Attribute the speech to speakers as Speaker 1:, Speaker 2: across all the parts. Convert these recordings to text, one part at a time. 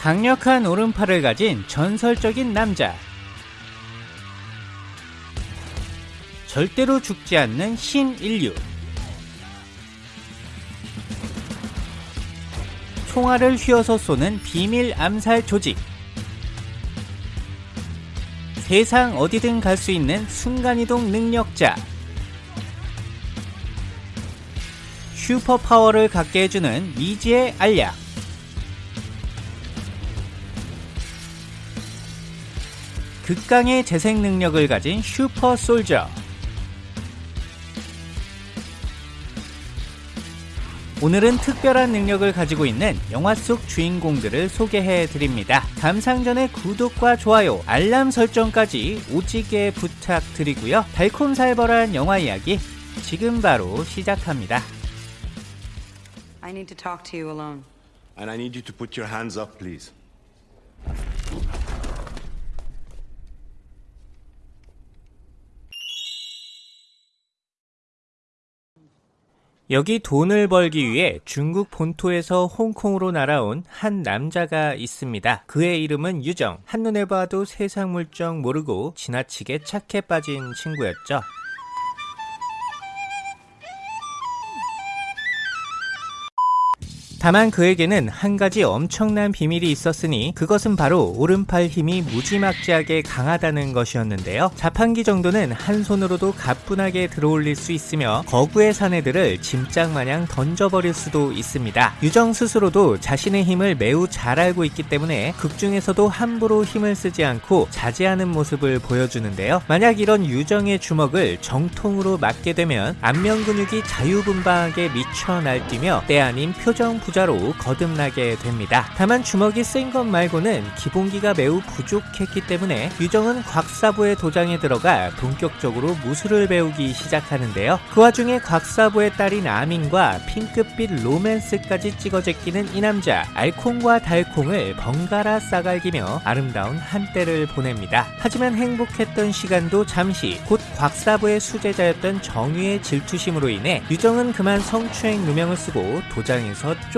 Speaker 1: 강력한 오른팔을 가진 전설적인 남자. 절대로 죽지 않는 신인류. 총알을 휘어서 쏘는 비밀 암살 조직. 세상 어디든 갈 수 있는 순간이동 능력자. 슈퍼파워를 갖게 해주는 미지의 알약. 극강의 재생 능력을 가진 슈퍼 솔저. 오늘은 특별한 능력을 가지고 있는 영화 속 주인공들을 소개해 드립니다. 감상 전에 구독과 좋아요, 알람 설정까지 오지게 부탁드리고요. 달콤살벌한 영화 이야기 지금 바로 시작합니다.
Speaker 2: I need to talk to you alone.
Speaker 3: And I need you to put your hands up, please.
Speaker 1: 여기 돈을 벌기 위해 중국 본토에서 홍콩으로 날아온 한 남자가 있습니다. 그의 이름은 유정. 한눈에 봐도 세상 물정 모르고 지나치게 착해 빠진 친구였죠. 다만 그에게는 한 가지 엄청난 비밀이 있었으니 그것은 바로 오른팔 힘이 무지막지하게 강하다는 것이었는데요. 자판기 정도는 한 손으로도 가뿐하게 들어올릴 수 있으며 거구의 사내들을 짐짝 마냥 던져버릴 수도 있습니다. 유정 스스로도 자신의 힘을 매우 잘 알고 있기 때문에 극중에서도 함부로 힘을 쓰지 않고 자제하는 모습을 보여주는데요. 만약 이런 유정의 주먹을 정통으로 맞게 되면 안면 근육이 자유분방하게 미쳐 날뛰며 때 아닌 표정 부 자로 거듭나게 됩니다. 다만 주먹이 센것 말고는 기본기가 매우 부족했기 때문에 유정은 곽사부의 도장에 들어가 본격적으로 무술을 배우기 시작하는데요. 그 와중에 곽사부의 딸인 아민과 핑크빛 로맨스까지 찍어 제끼는 이 남자 알콩과 달콩을 번갈아 싸갈기며 아름다운 한때를 보냅니다. 하지만 행복했던 시간도 잠시 곧 곽사부의 수제자였던 정유의 질투심으로 인해 유정은 그만 성추행 누명을 쓰고 도장에서 쫓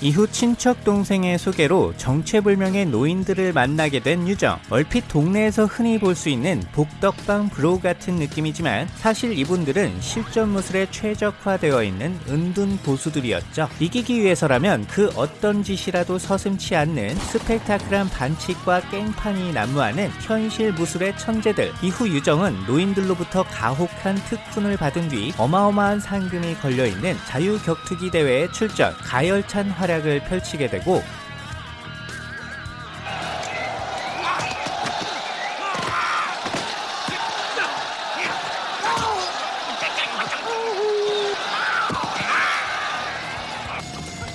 Speaker 1: 이후 친척 동생의 소개로 정체불명의 노인들을 만나게 된 유정. 얼핏 동네에서 흔히 볼 수 있는 복덕방 브로 같은 느낌이지만 사실 이분들은 실전 무술에 최적화되어 있는 은둔 고수들이었죠. 이기기 위해서라면 그 어떤 짓이라도 서슴치 않는 스펙타클한 반칙과 깽판이 난무하는 현실 무술의 천재들. 이후 유정은 노인들로부터 가혹한 특훈을 받은 뒤 어마어마한 상금이 걸려있는 자유격투기 대회에 출전, 가열찬 활 약을 펼치게 되고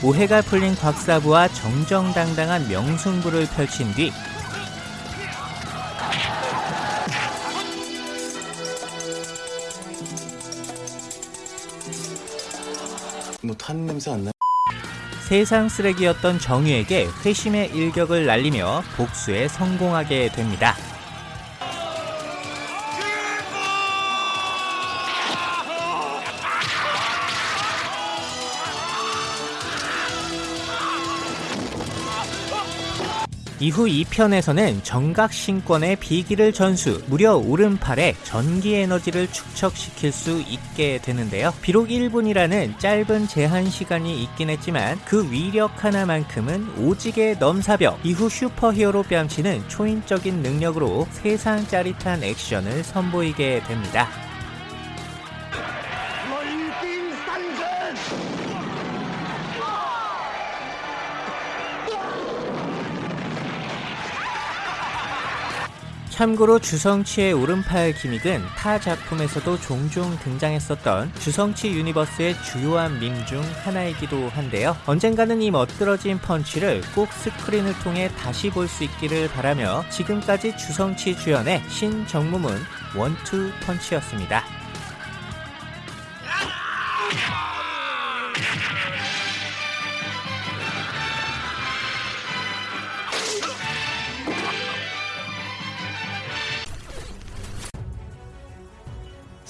Speaker 1: 오해가 풀린 곽사부와 정정당당한 명승부를 펼친 뒤
Speaker 3: 뭐탄 냄새 안 나?
Speaker 1: 세상 쓰레기였던 정유에게 회심의 일격을 날리며 복수에 성공하게 됩니다. 이후 2편에서는 정각신권의 비기를 전수, 무려 오른팔에 전기 에너지를 축적시킬 수 있게 되는데요. 비록 1분이라는 짧은 제한 시간이 있긴 했지만 그 위력 하나만큼은 오지게 넘사벽, 이후 슈퍼히어로 뺨치는 초인적인 능력으로 세상 짜릿한 액션을 선보이게 됩니다. 참고로 주성치의 오른팔 gimmick은 타 작품에서도 종종 등장했었던 주성치 universe의 주요한 밈 중 하나이기도 한데요. 언젠가는 이 멋들어진 펀치를 꼭 스크린을 통해 다시 볼 수 있기를 바라며 지금까지 주성치 주연의 신정무문 원투 펀치였습니다.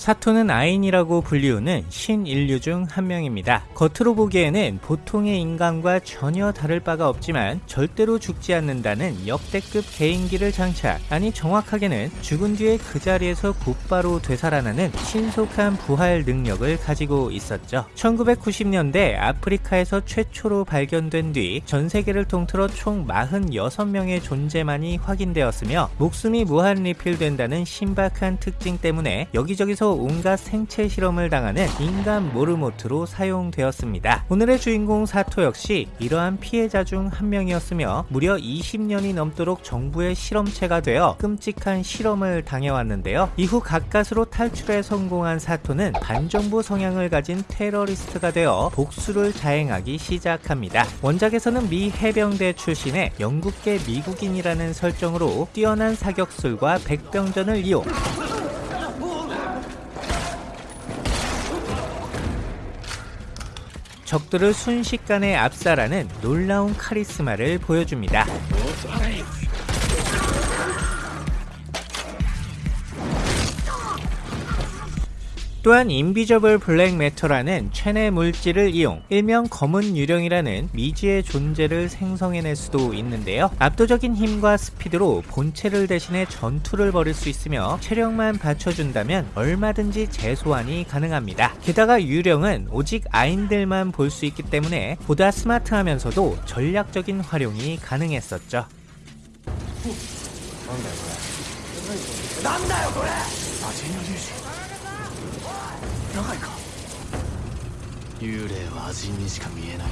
Speaker 1: 사토는 아인이라고 불리우는 신인류 중 한 명입니다. 겉으로 보기에는 보통의 인간과 전혀 다를 바가 없지만 절대로 죽지 않는다는 역대급 개인기를 장착 아니 정확하게는 죽은 뒤에 그 자리에서 곧바로 되살아나는 신속한 부활 능력을 가지고 있었죠. 1990년대 아프리카에서 최초로 발견된 뒤 전 세계를 통틀어 총 46명의 존재만이 확인되었으며 목숨이 무한 리필된다는 신박한 특징 때문에 여기저기서 온갖 생체 실험을 당하는 인간 모르모트로 사용되었습니다. 오늘의 주인공 사토 역시 이러한 피해자 중 한 명이었으며 무려 20년이 넘도록 정부의 실험체가 되어 끔찍한 실험을 당해왔는데요. 이후 가까스로 탈출에 성공한 사토는 반정부 성향을 가진 테러리스트가 되어 복수를 자행하기 시작합니다. 원작에서는 미 해병대 출신의 영국계 미국인이라는 설정으로 뛰어난 사격술과 백병전을 이용 적들을 순식간에 압살하는 놀라운 카리스마를 보여줍니다. 또한 인비저블 블랙 매터라는 체내 물질을 이용 일명 검은 유령이라는 미지의 존재를 생성해낼 수도 있는데요. 압도적인 힘과 스피드로 본체를 대신해 전투를 벌일 수 있으며 체력만 받쳐준다면 얼마든지 재소환이 가능합니다. 게다가 유령은 오직 아인들만 볼 수 있기 때문에 보다 스마트하면서도 전략적인 활용이 가능했었죠.
Speaker 3: 幽霊は味にしか見えない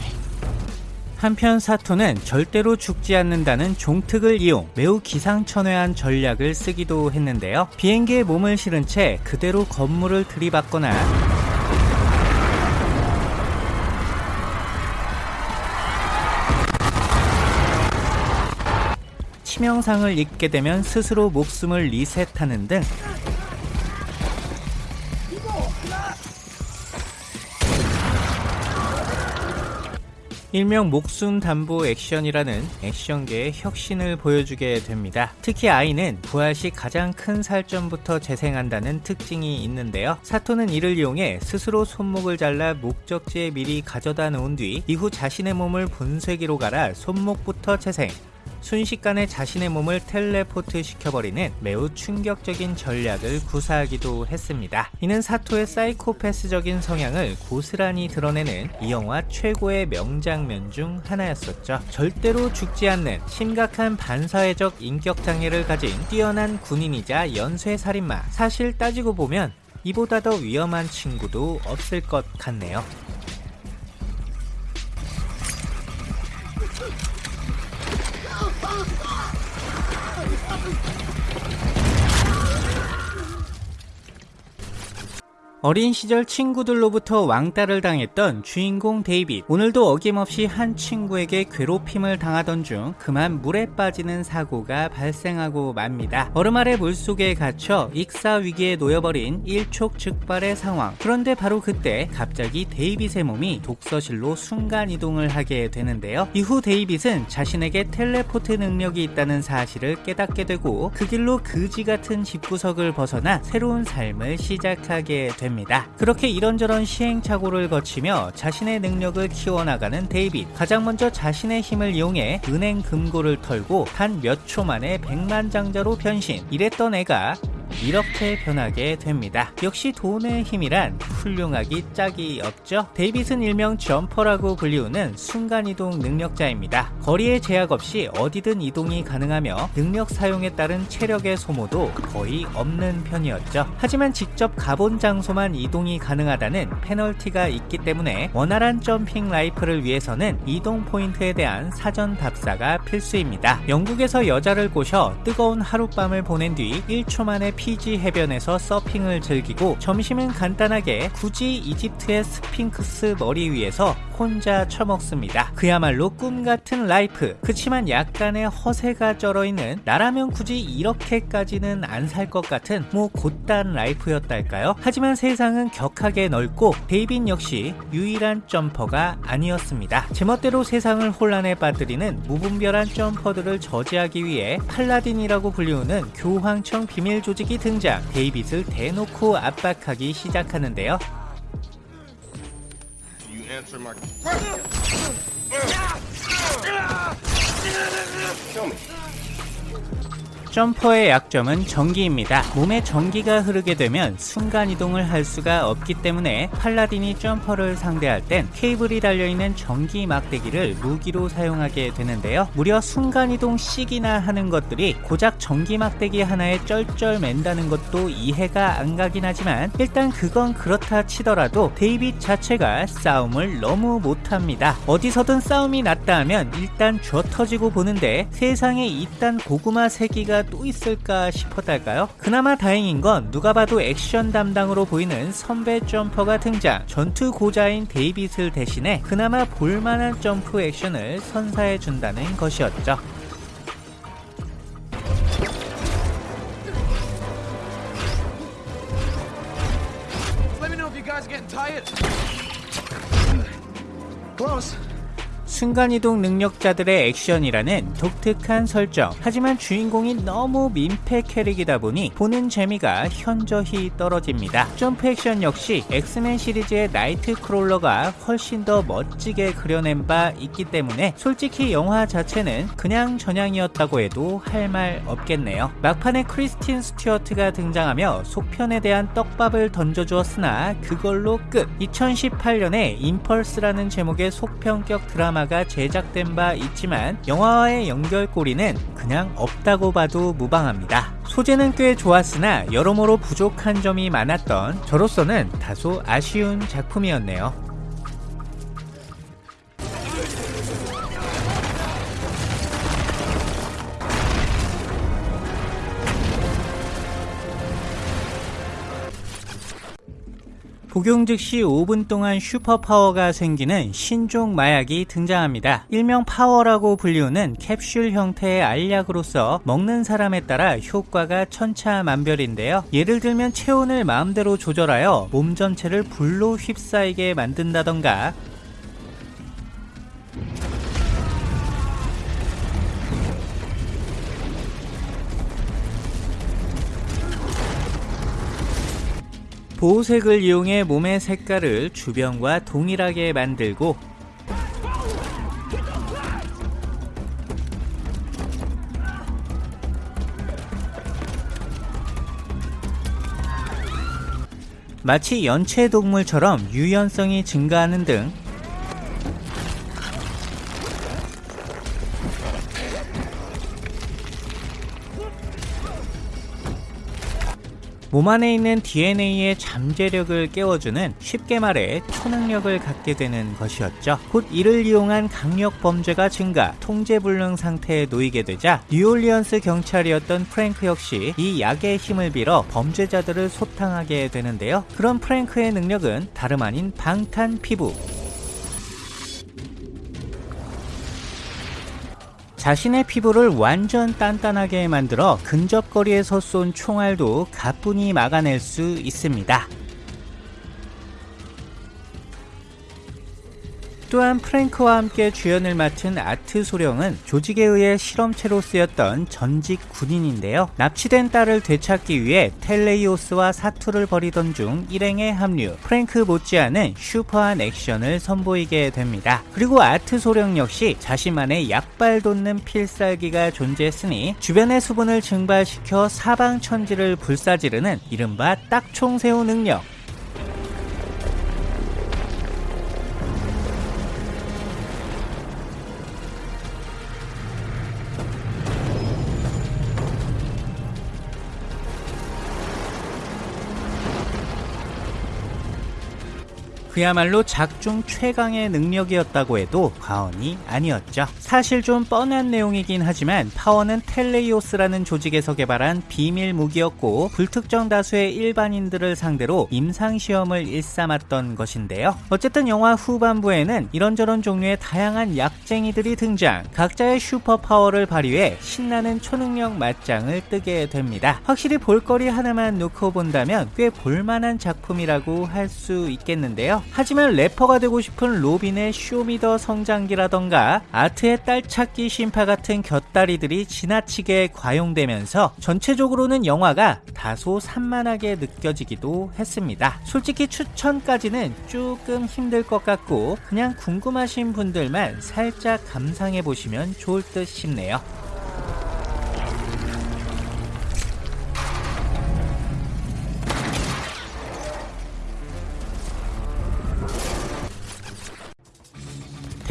Speaker 1: 한편 사토는 절대로 죽지 않는다는 종특을 이용 매우 기상천외한 전략을 쓰기도 했는데요. 비행기에 몸을 실은 채 그대로 건물을 들이받거나 치명상을 입게 되면 스스로 목숨을 리셋하는 등 일명 목숨 담보 액션이라는 액션계의 혁신을 보여주게 됩니다. 특히 아이는 부활 시 가장 큰 살점부터 재생한다는 특징이 있는데요. 사토는 이를 이용해 스스로 손목을 잘라 목적지에 미리 가져다 놓은 뒤 이후 자신의 몸을 분쇄기로 갈아 손목부터 재생, 순식간에 자신의 몸을 텔레포트 시켜버리는 매우 충격적인 전략을 구사하기도 했습니다. 이는 사토의 사이코패스적인 성향을 고스란히 드러내는 이 영화 최고의 명장면 중 하나였었죠. 절대로 죽지 않는 심각한 반사회적 인격장애를 가진 뛰어난 군인이자 연쇄살인마. 사실 따지고 보면 이보다 더 위험한 친구도 없을 것 같네요. 오, 어린 시절 친구들로부터 왕따를 당했던 주인공 데이빗. 오늘도 어김없이 한 친구에게 괴롭힘을 당하던 중 그만 물에 빠지는 사고가 발생하고 맙니다. 얼음 아래 물속에 갇혀 익사 위기에 놓여버린 일촉즉발의 상황. 그런데 바로 그때 갑자기 데이빗의 몸이 독서실로 순간 이동을 하게 되는데요. 이후 데이빗은 자신에게 텔레포트 능력이 있다는 사실을 깨닫게 되고 그 길로 그지 같은 집구석을 벗어나 새로운 삶을 시작하게 됩니다. 됩니다. 그렇게 이런저런 시행착오를 거치며 자신의 능력을 키워나가는 데이빗. 가장 먼저 자신의 힘을 이용해 은행 금고를 털고 단 몇 초 만에 백만장자로 변신. 이랬던 애가 이렇게 변하게 됩니다. 역시 돈의 힘이란 훌륭하기 짝이 없죠. 데이빗은 일명 점퍼라고 불리우는 순간이동 능력자입니다. 거리에 제약 없이 어디든 이동이 가능하며 능력 사용에 따른 체력의 소모도 거의 없는 편이었죠. 하지만 직접 가본 장소만 이동이 가능하다는 페널티가 있기 때문에 원활한 jumping life를 위해서는 이동 포인트에 대한 사전 답사가 필수입니다. 영국에서 여자를 꼬셔 뜨거운 하룻밤을 보낸 뒤 1초 만에 피지 해변에서 서핑을 즐기고 점심은 간단하게 굳이 이집트의 스핑크스 머리 위에서 혼자 처먹습니다. 그야말로 꿈 같은 life. 그치만 약간의 허세가 쩔어있는 나라면 굳이 이렇게까지는 안 살 것 같은 뭐 고딴 life였달까요? 하지만 세상은 격하게 넓고 데이빗 역시 유일한 점퍼가 아니었습니다. 제멋대로 세상을 혼란에 빠뜨리는 무분별한 점퍼들을 저지하기 위해 팔라딘이라고 불리우는 교황청 비밀 조직이 등장 데이빗을 대놓고 압박하기 시작하는데요. 점퍼의 약점은 전기입니다. 몸에 전기가 흐르게 되면 순간이동을 할 수가 없기 때문에 팔라딘이 점퍼를 상대할 땐 케이블이 달려있는 전기 막대기를 무기로 사용하게 되는데요. 무려 순간이동 씩이나 하는 것들이 고작 전기 막대기 하나에 쩔쩔 맨다는 것도 이해가 안 가긴 하지만 일단 그건 그렇다 치더라도 데이빗 자체가 싸움을 너무 못합니다. 어디서든 싸움이 났다 하면 일단 쥐어 터지고 보는데 세상에 이딴 고구마 새끼가 또 있을까 싶었달까요? 그나마 다행인 건 누가 봐도 액션 담당으로 보이는 선배 점퍼가 등장 전투 고자인 데이빗을 대신해 그나마 볼만한 점프 액션을 선사해 준다는 것이었죠.
Speaker 3: Close.
Speaker 1: 순간이동 능력자들의 액션이라는 독특한 설정. 하지만 주인공이 너무 민폐 캐릭이다 보니 보는 재미가 현저히 떨어집니다. 점프 액션 역시 엑스맨 시리즈의 나이트 크롤러가 훨씬 더 멋지게 그려낸 바 있기 때문에 솔직히 영화 자체는 그냥저냥이었다고 해도 할 말 없겠네요. 막판에 크리스틴 스튜어트가 등장하며 속편에 대한 떡밥을 던져주었으나 그걸로 끝. 2018년에 임펄스라는 제목의 속편격 드라마가 제작된 바 있지만 영화와의 연결고리는 그냥 없다고 봐도 무방합니다. 소재는 꽤 좋았으나 여러모로 부족한 점이 많았던 저로서는 다소 아쉬운 작품이었네요. 복용 즉시 5분 동안 슈퍼파워가 생기는 신종 마약이 등장합니다. 일명 파워라고 불리우는 캡슐 형태의 알약으로서 먹는 사람에 따라 효과가 천차만별인데요. 예를 들면 체온을 마음대로 조절하여 몸 전체를 불로 휩싸이게 만든다던가 보호색을 이용해 몸의 색깔을 주변과 동일하게 만들고 마치 연체동물처럼 유연성이 증가하는 등 몸 안에 있는 DNA의 잠재력을 깨워주는 쉽게 말해 초능력을 갖게 되는 것이었죠. 곧 이를 이용한 강력 범죄가 증가, 통제불능 상태에 놓이게 되자 뉴올리언스 경찰이었던 프랭크 역시 이 약의 힘을 빌어 범죄자들을 소탕하게 되는데요. 그런 프랭크의 능력은 다름 아닌 방탄 피부. 자신의 피부를 완전 단단하게 만들어 근접거리에서 쏜 총알도 가뿐히 막아낼 수 있습니다. 또한 프랭크와 함께 주연을 맡은 아트 소령은 조직에 의해 실험체로 쓰였던 전직 군인인데요. 납치된 딸을 되찾기 위해 텔레이오스와 사투를 벌이던 중 일행에 합류. 프랭크 못지않은 슈퍼한 액션을 선보이게 됩니다. 그리고 아트 소령 역시 자신만의 약발 돋는 필살기가 존재했으니 주변의 수분을 증발시켜 사방천지를 불사지르는 이른바 딱총새우 능력. 그야말로 작중 최강의 능력이었다고 해도 과언이 아니었죠. 사실 좀 뻔한 내용이긴 하지만 파워는 텔레이오스라는 조직에서 개발한 비밀 무기였고 불특정 다수의 일반인들을 상대로 임상시험을 일삼았던 것인데요. 어쨌든 영화 후반부에는 이런저런 종류의 다양한 약쟁이들이 등장, 각자의 superpower를 발휘해 신나는 초능력 맞짱을 뜨게 됩니다. 확실히 볼거리 하나만 놓고 본다면 꽤 볼만한 작품이라고 할 수 있겠는데요. 하지만 래퍼가 되고 싶은 로빈의 쇼미더 성장기라던가 아트의 딸찾기 신파 같은 곁다리들이 지나치게 과용되면서 전체적으로는 영화가 다소 산만하게 느껴지기도 했습니다. 솔직히 추천까지는 조금 힘들 것 같고 그냥 궁금하신 분들만 살짝 감상해 보시면 좋을 듯 싶네요.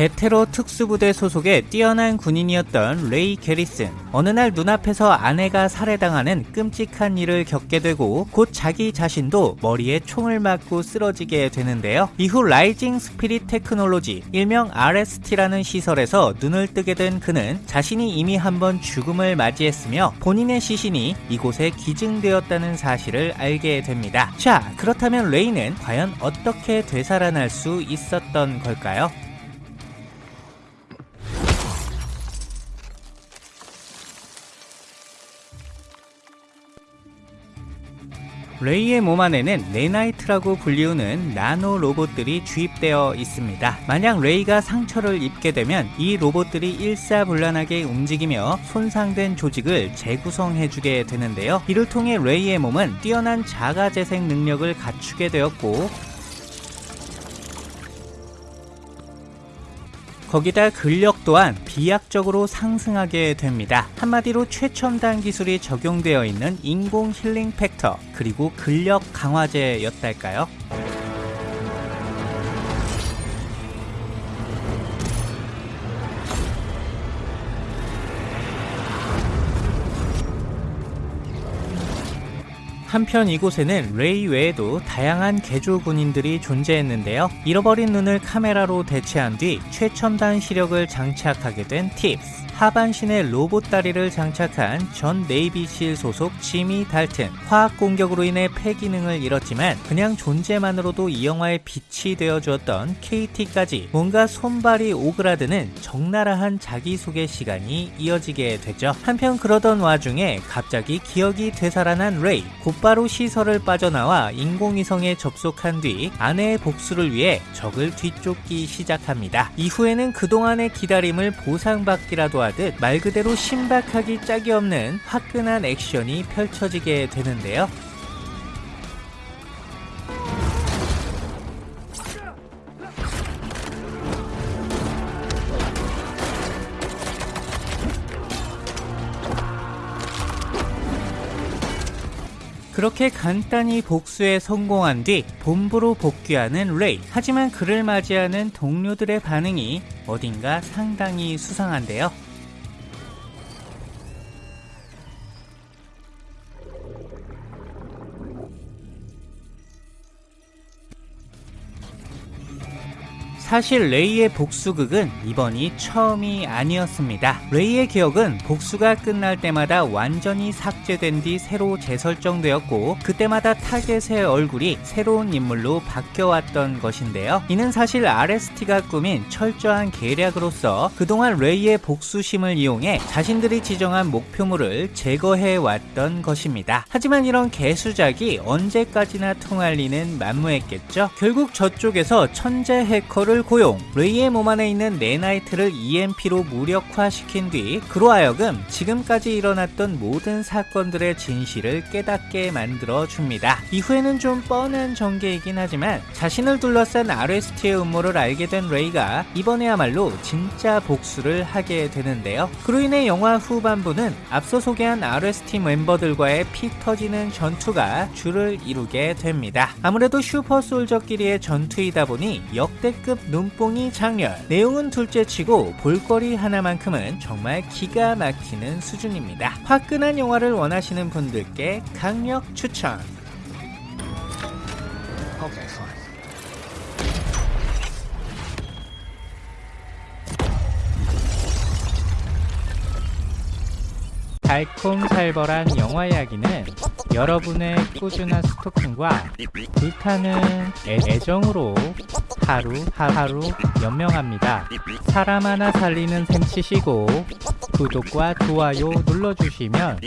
Speaker 1: 대테러 특수부대 소속의 뛰어난 군인이었던 레이 게리슨. 어느 날 눈앞에서 아내가 살해당하는 끔찍한 일을 겪게 되고 곧 자기 자신도 머리에 총을 맞고 쓰러지게 되는데요. 이후 라이징 스피릿 테크놀로지, 일명 RST라는 시설에서 눈을 뜨게 된 그는 자신이 이미 한번 죽음을 맞이했으며 본인의 시신이 이곳에 기증되었다는 사실을 알게 됩니다. 자, 그렇다면 레이는 과연 어떻게 되살아날 수 있었던 걸까요? 레이의 몸 안에는 나나이트라고 불리우는 나노 로봇들이 주입되어 있습니다. 만약 레이가 상처를 입게 되면 이 로봇들이 일사불란하게 움직이며 손상된 조직을 재구성해주게 되는데요. 이를 통해 레이의 몸은 뛰어난 자가재생 능력을 갖추게 되었고 거기다 근력 또한 비약적으로 상승하게 됩니다. 한마디로 최첨단 기술이 적용되어 있는 인공 healing factor 그리고 근력 강화제였달까요? 한편 이곳에는 레이 외에도 다양한 개조 군인들이 존재했는데요. 잃어버린 눈을 카메라로 대체한 뒤 최첨단 시력을 장착하게 된 팁스. 하반신에 로봇 다리를 장착한 전 네이비실 소속 지미 달튼. 화학 공격으로 인해 폐기능을 잃었지만 그냥 존재만으로도 이 영화의 빛이 되어주었던 KT까지 뭔가 손발이 오그라드는 적나라한 자기소개 시간이 이어지게 되죠. 한편 그러던 와중에 갑자기 기억이 되살아난 레이. 곧바로 시설을 빠져나와 인공위성에 접속한 뒤 아내의 복수를 위해 적을 뒤쫓기 시작합니다. 이후에는 그동안의 기다림을 보상받기라도 하듯 말 그대로 신박하기 짝이 없는 화끈한 액션이 펼쳐지게 되는데요. 그렇게 간단히 복수에 성공한 뒤 본부로 복귀하는 레이. 하지만 그를 맞이하는 동료들의 반응이 어딘가 상당히 수상한데요. 사실 레이의 복수극은 이번이 처음이 아니었습니다. 레이의 기억은 복수가 끝날 때마다 완전히 삭제된 뒤 새로 재설정되었고 그때마다 타겟의 얼굴이 새로운 인물로 바뀌어왔던 것인데요. 이는 사실 RST가 꾸민 철저한 계략으로서 그동안 레이의 복수심을 이용해 자신들이 지정한 목표물을 제거해 왔던 것입니다. 하지만 이런 개수작이 언제까지나 통할 리는 만무했겠죠. 결국 저쪽에서 천재 해커를 고용, 레이의 몸 안에 있는 nanite를 EMP로 무력화시킨 뒤 그로 하여금 지금까지 일어났던 모든 사건들의 진실을 깨닫게 만들어 줍니다. 이후에는 좀 뻔한 전개이긴 하지만 자신을 둘러싼 RST의 음모를 알게 된 레이가 이번에야말로 진짜 복수를 하게 되는데요. 그로 인해 영화 후반부는 앞서 소개한 RST 멤버들과의 피 터지는 전투가 주를 이루게 됩니다. 아무래도 super soldier끼리의 전투이다 보니 역대급 눈뽕이 장렬. 내용은 둘째치고 볼거리 하나만큼은 정말 기가 막히는 수준입니다. 화끈한 영화를 원하시는 분들께 강력 추천.
Speaker 3: okay,
Speaker 1: 달콤살벌한 영화 이야기는 여러분의 꾸준한 스토킹과 불타는 애정으로 하루 하루 연명합니다. 사람 하나 살리는 셈 치시고 구독과 좋아요 눌러주시면